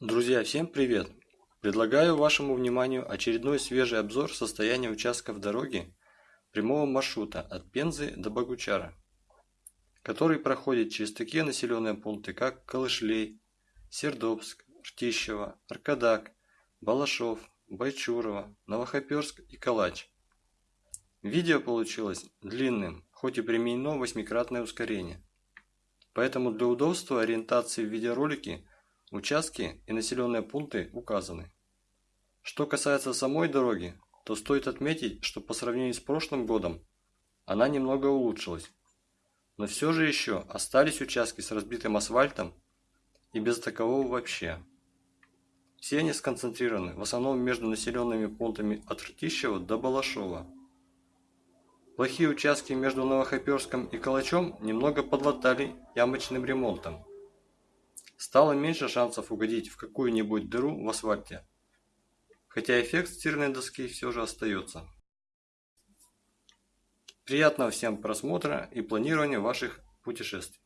Друзья, всем привет! Предлагаю вашему вниманию очередной свежий обзор состояния участков дороги прямого маршрута от Пензы до Богучара, который проходит через такие населенные пункты, как Калышлей, Сердобск, Ртищево, Аркадак, Балашов, Байчурово, Новохоперск и Калач. Видео получилось длинным, хоть и применено восьмикратное ускорение. Поэтому для удобства ориентации в видеоролике Участки и населенные пункты указаны. Что касается самой дороги, то стоит отметить, что по сравнению с прошлым годом она немного улучшилась. Но все же еще остались участки с разбитым асфальтом и без такового вообще. Все они сконцентрированы в основном между населенными пунктами от Ртищева до Балашова. Плохие участки между Новохоперском и Калачом немного подлатали ямочным ремонтом стало меньше шансов угодить в какую-нибудь дыру в асфальте. Хотя эффект стиральной доски все же остается. Приятного всем просмотра и планирования ваших путешествий.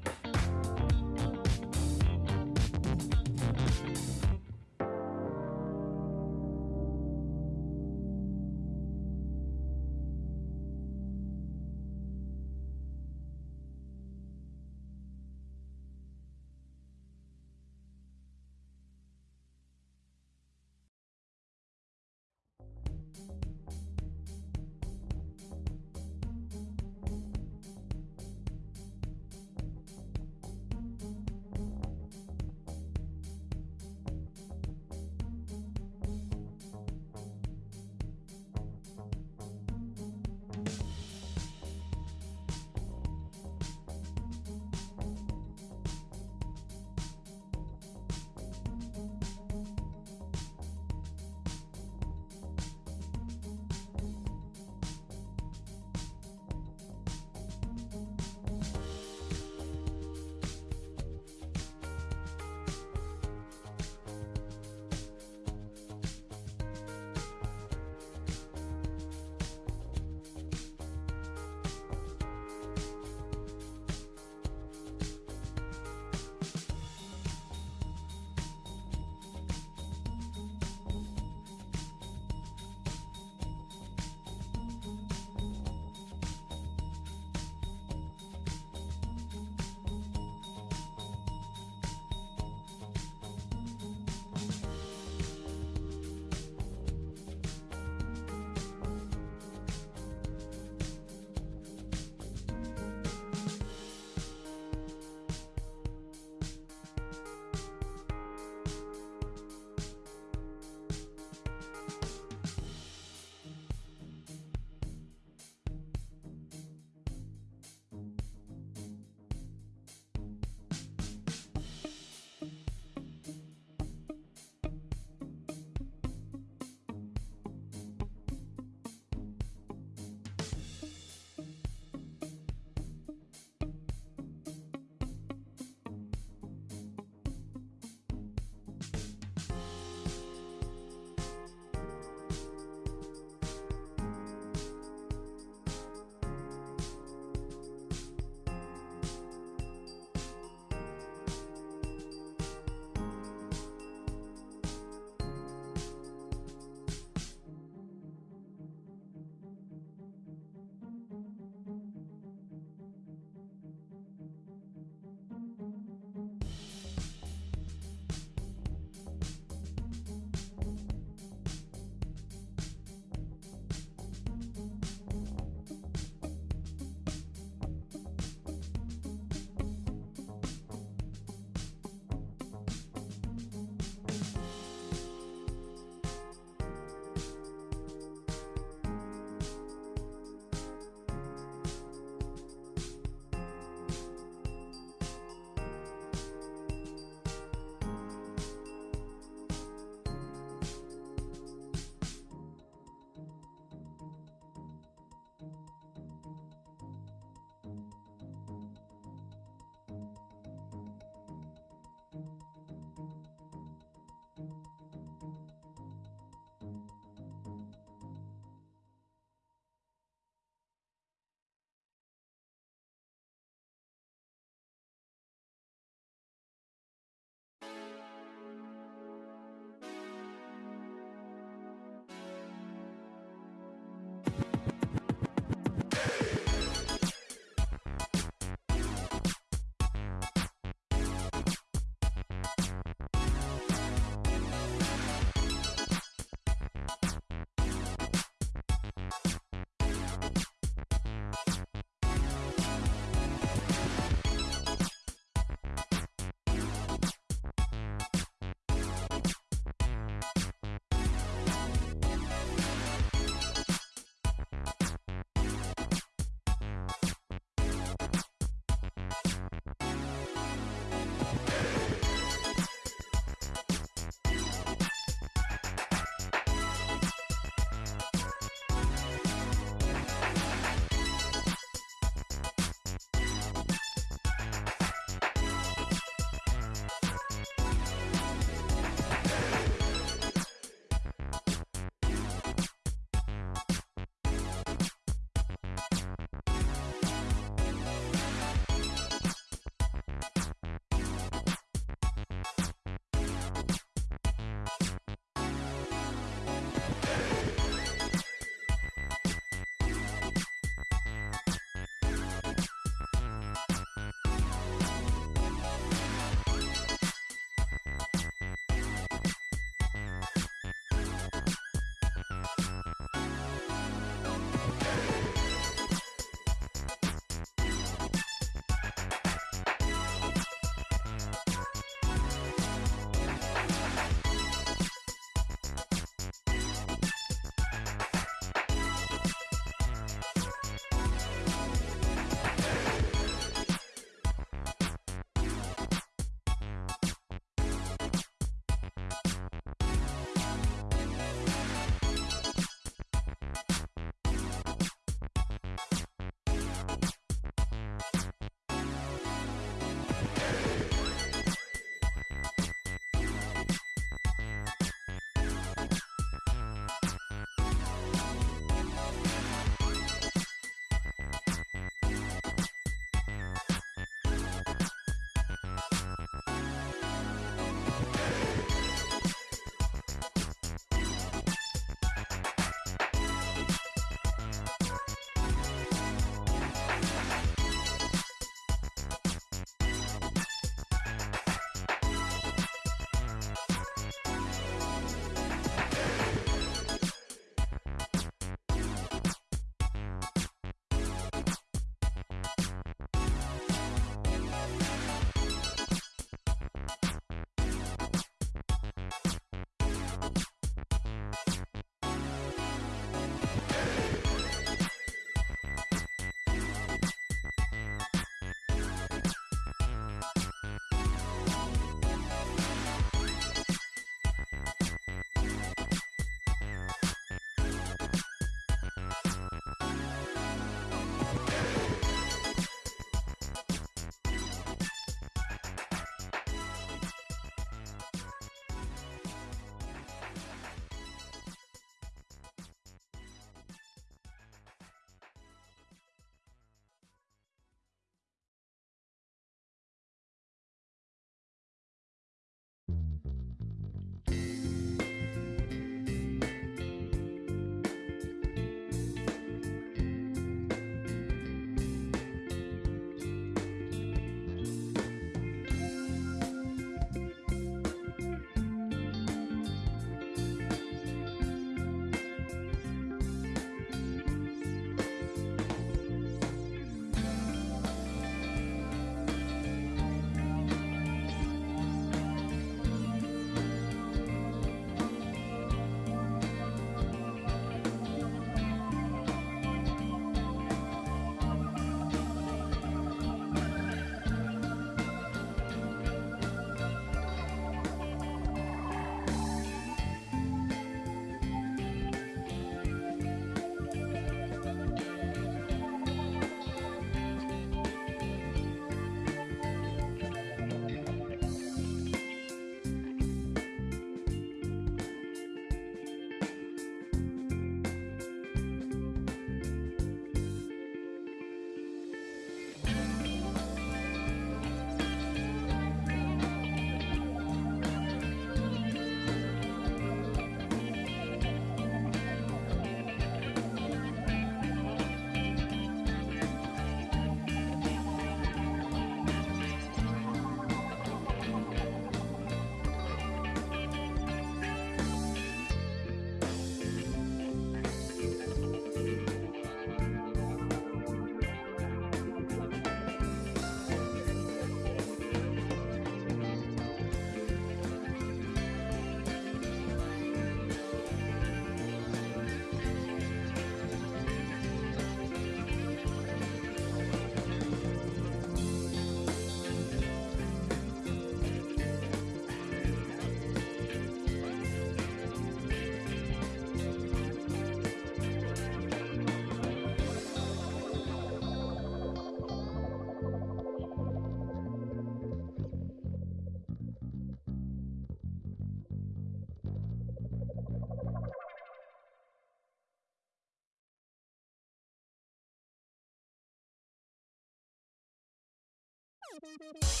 We'll be right back.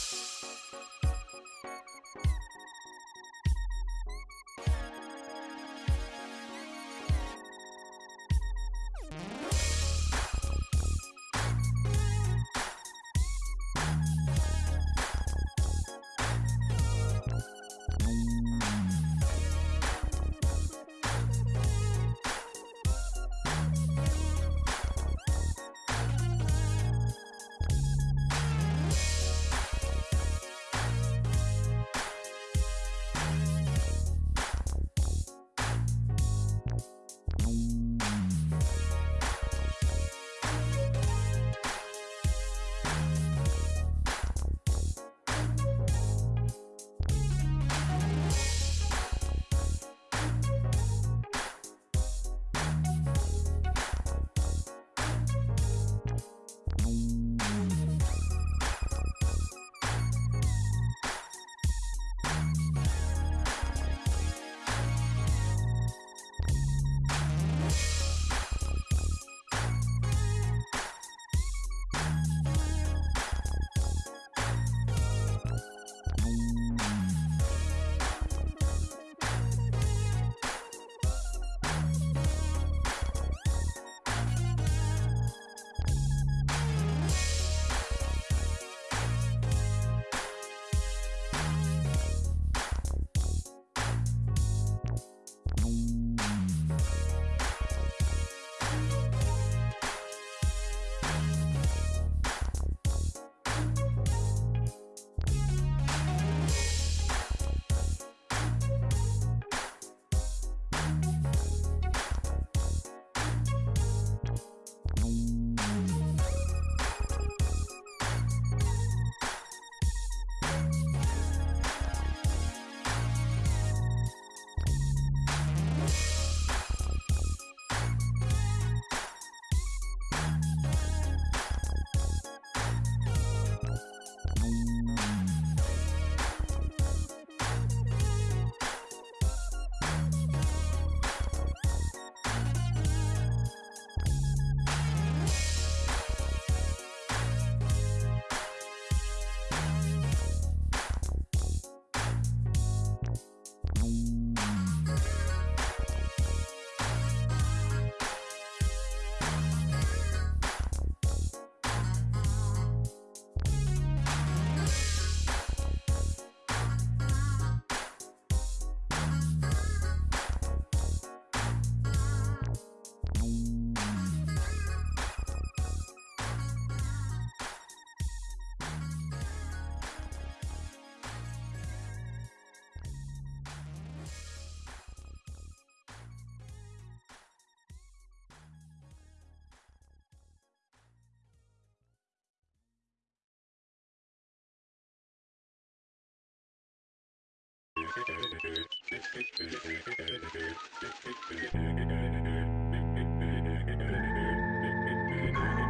Thank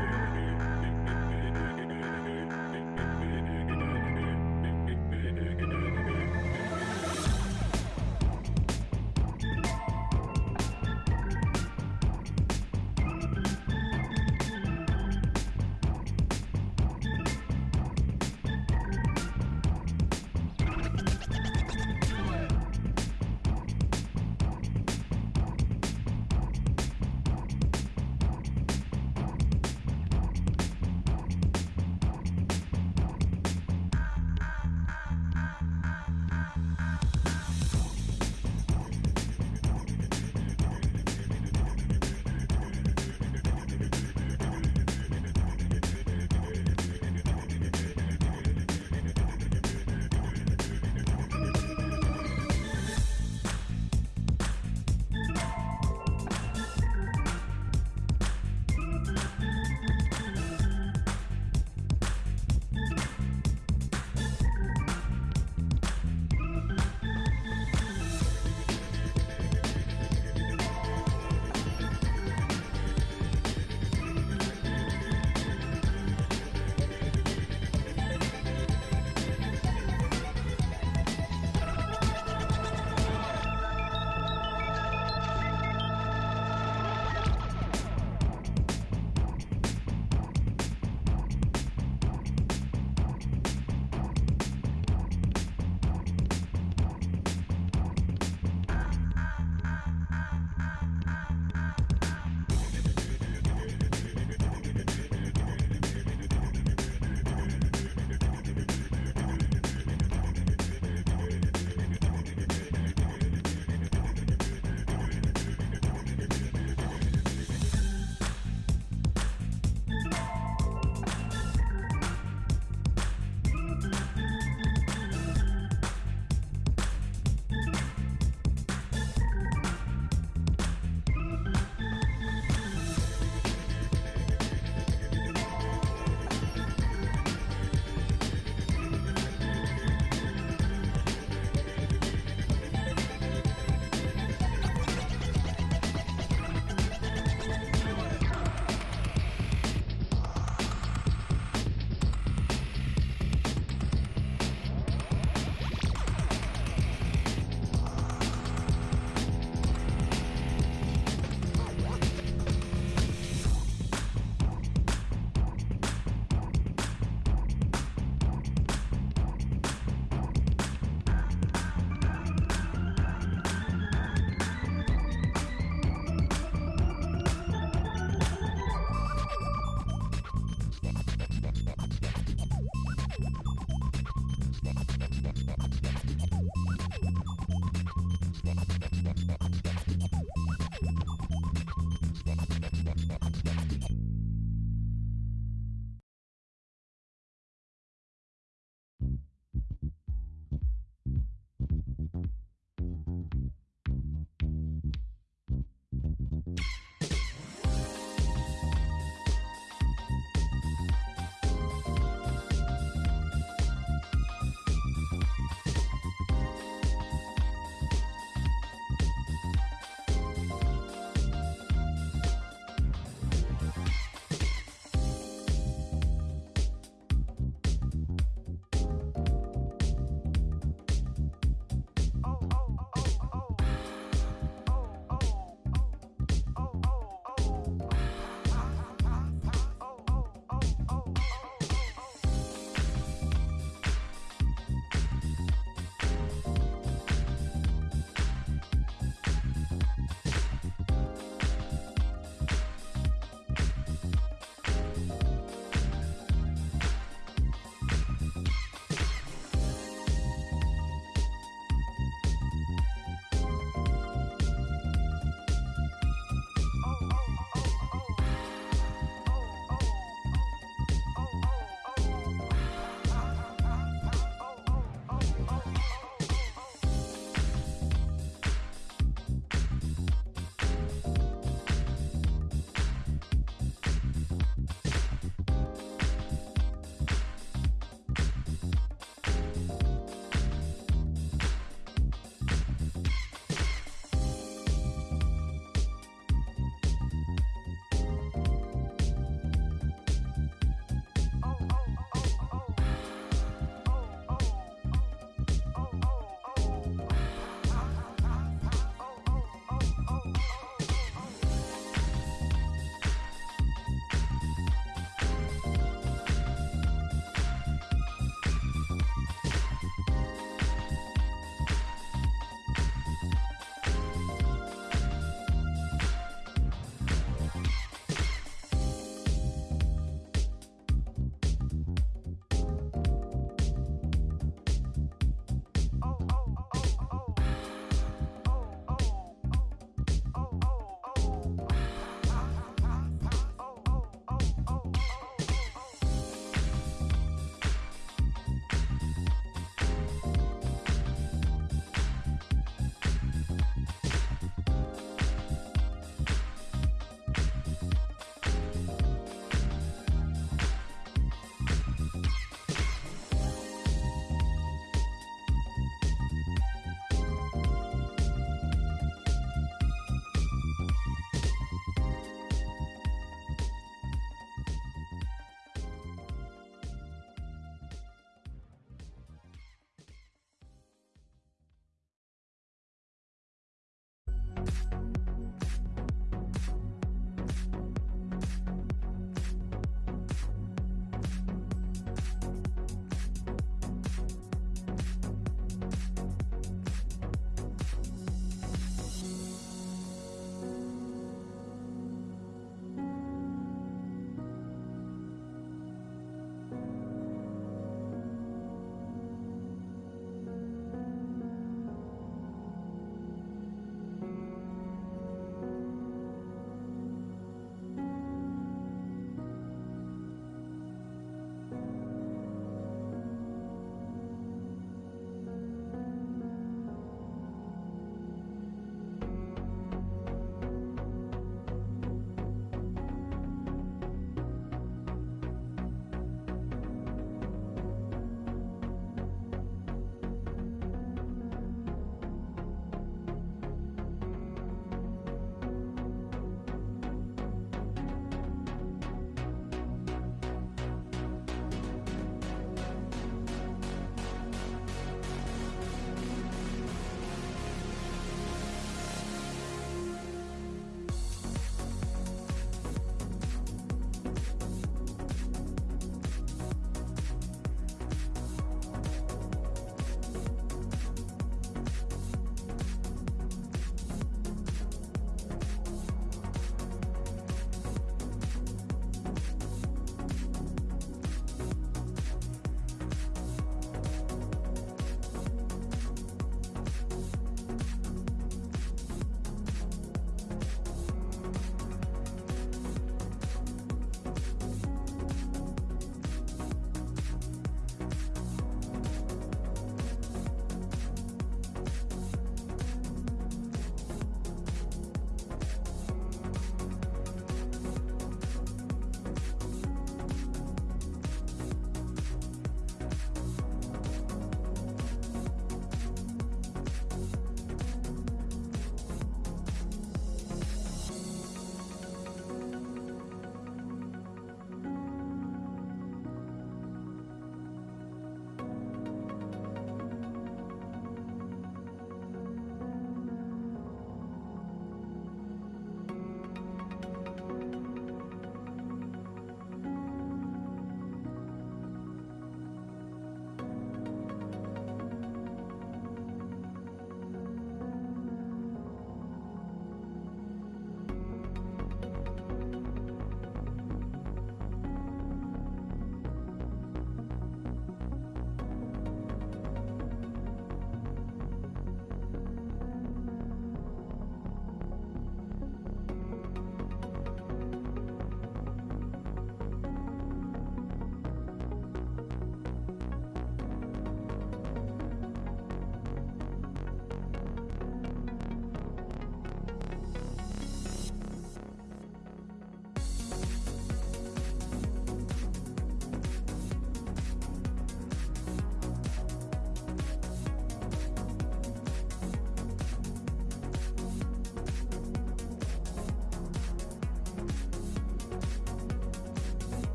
you.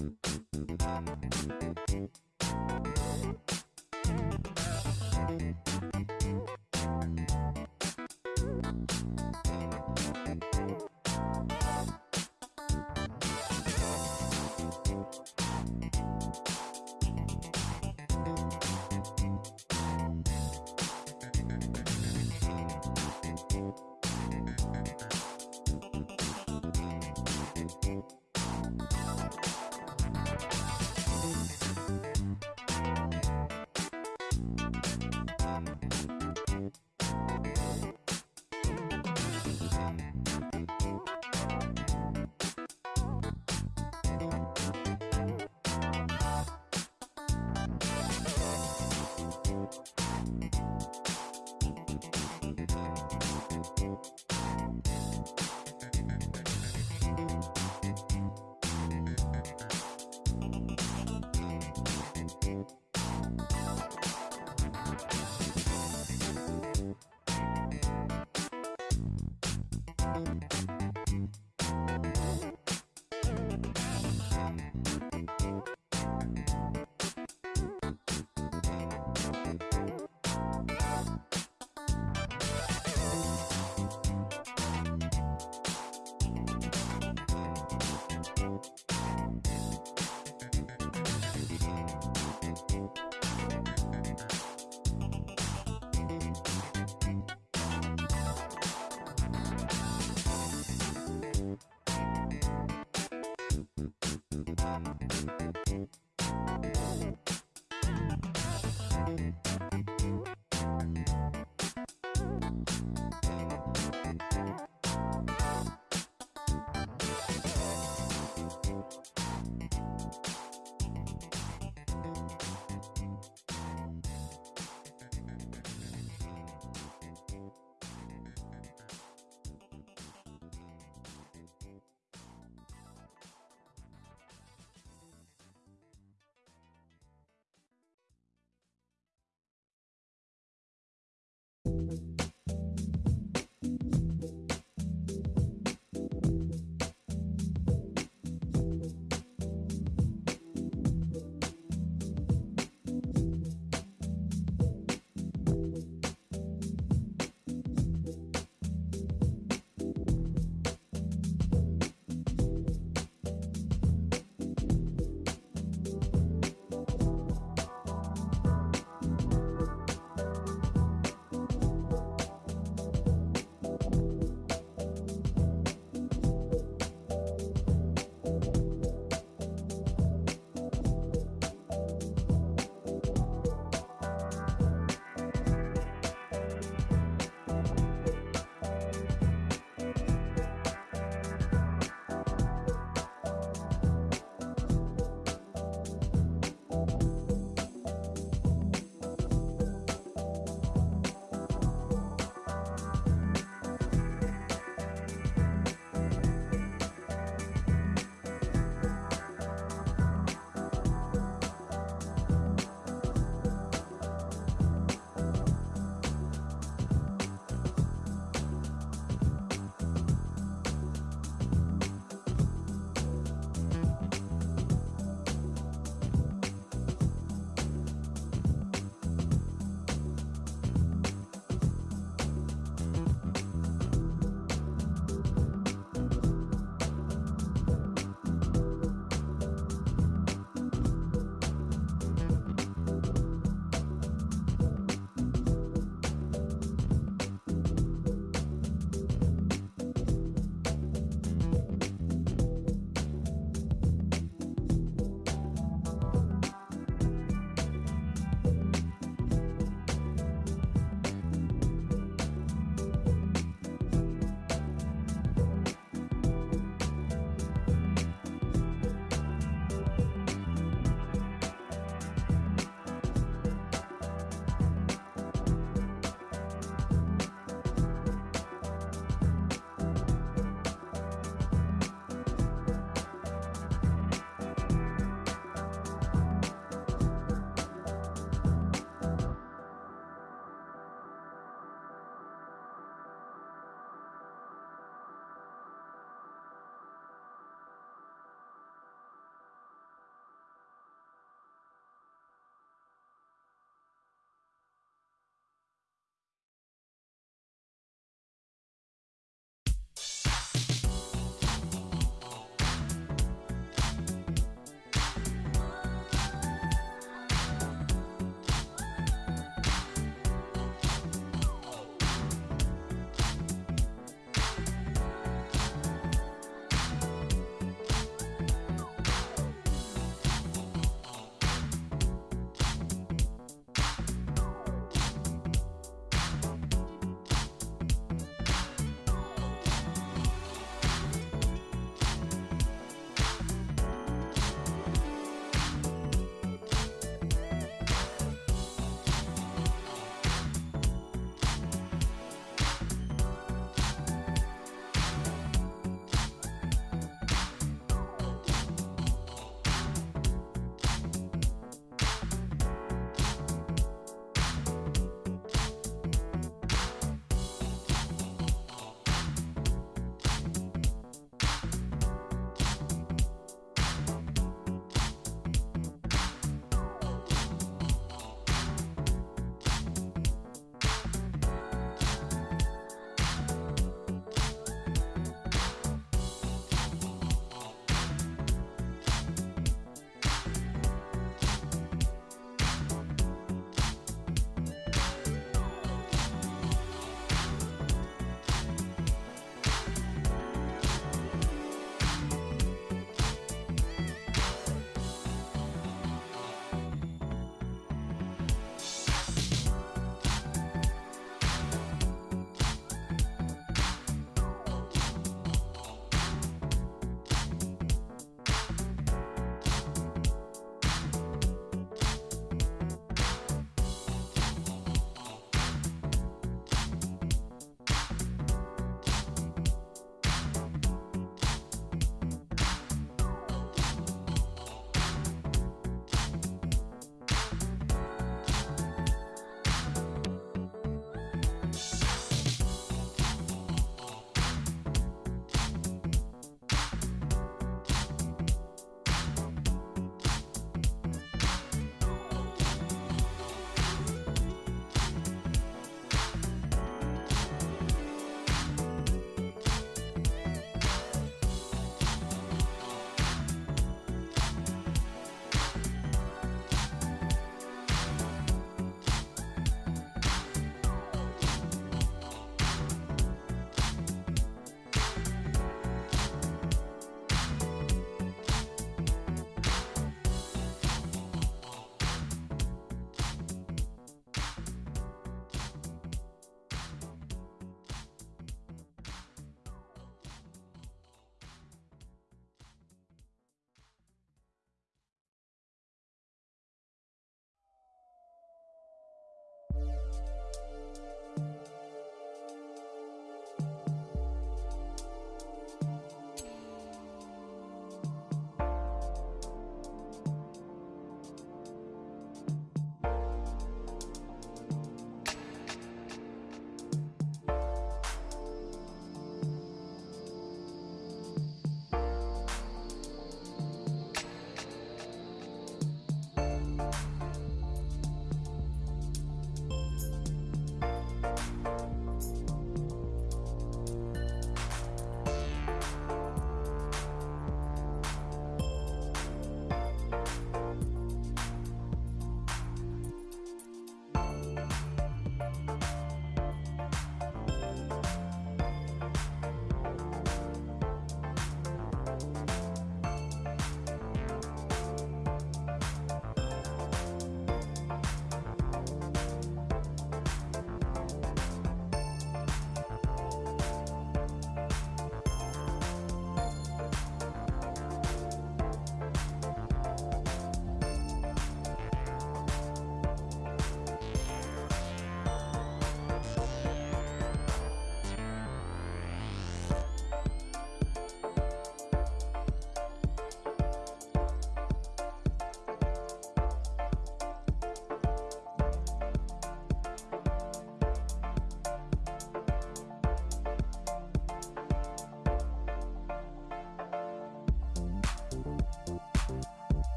Thank you.